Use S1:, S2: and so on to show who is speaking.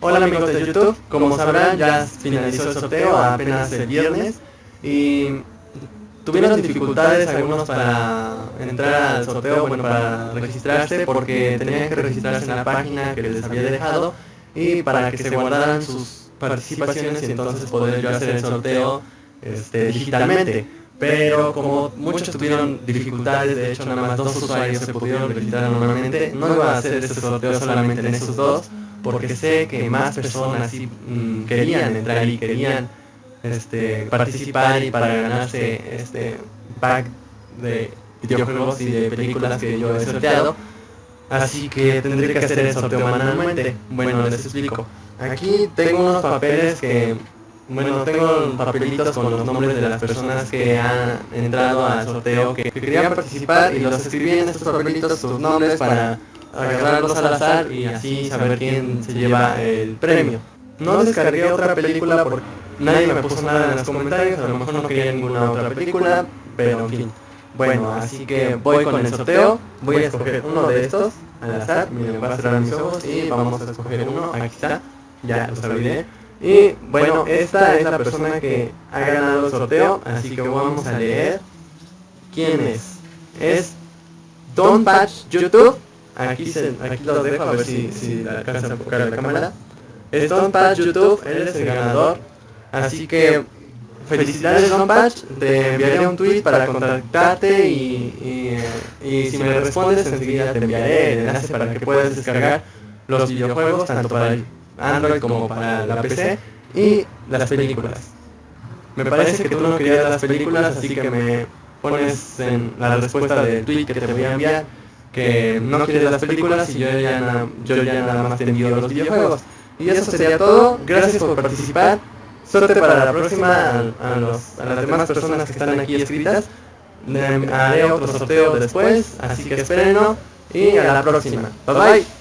S1: Hola amigos de YouTube, como sabrán ya finalizó el sorteo apenas el viernes. Y tuvieron dificultades algunos para entrar al sorteo, bueno para registrarse porque tenían que registrarse en la página que les había dejado y para que se guardaran sus participaciones y entonces poder yo hacer el sorteo este, digitalmente. Pero como muchos tuvieron dificultades, de hecho nada más dos usuarios se pudieron registrar normalmente, no iba a hacer este sorteo solamente en esos dos, porque sé que más personas mm, querían entrar y querían este, participar y para ganarse este pack de videojuegos y de películas que yo he sorteado. Así que tendré que hacer el sorteo manualmente. Bueno, les explico. Aquí tengo unos papeles que bueno, tengo papelitos con los nombres de las personas que han entrado al sorteo, que, querían participar y los escribí en estos papelitos sus nombres para agarrarlos al azar y así saber quién se lleva el premio. No descargué otra película porque nadie me puso nada en los comentarios, a lo mejor no quería ninguna otra película, pero en fin. Bueno, así que voy con el sorteo, voy a escoger uno de estos al azar, miren, voy a cerrar mis ojos y vamos a escoger uno, aquí está, ya los olvidé. Y bueno, esta es la persona que ha ganado el sorteo, así que vamos a leer quién es. Es Don Patch YouTube. Aquí, se, aquí lo dejo a ver si, si alcanza a enfocar la cámara. Es Don Patch YouTube, él es el ganador. Así que felicidades Don Patch, te enviaré un tweet para contactarte y, y, y si me respondes enseguida te enviaré el enlace para que puedas descargar los videojuegos tanto para el Android como para la PC y las películas. Me parece que tú no querías las películas, así que me pones en la respuesta del tweet que te voy a enviar que no quieres las películas y yo ya, yo ya nada más te envío los videojuegos. Y eso sería todo. Gracias por participar. Suerte para la próxima a, los, a las demás personas que están aquí escritas. Haré otro sorteo después, así que espérenlo. Y a la próxima. Bye bye.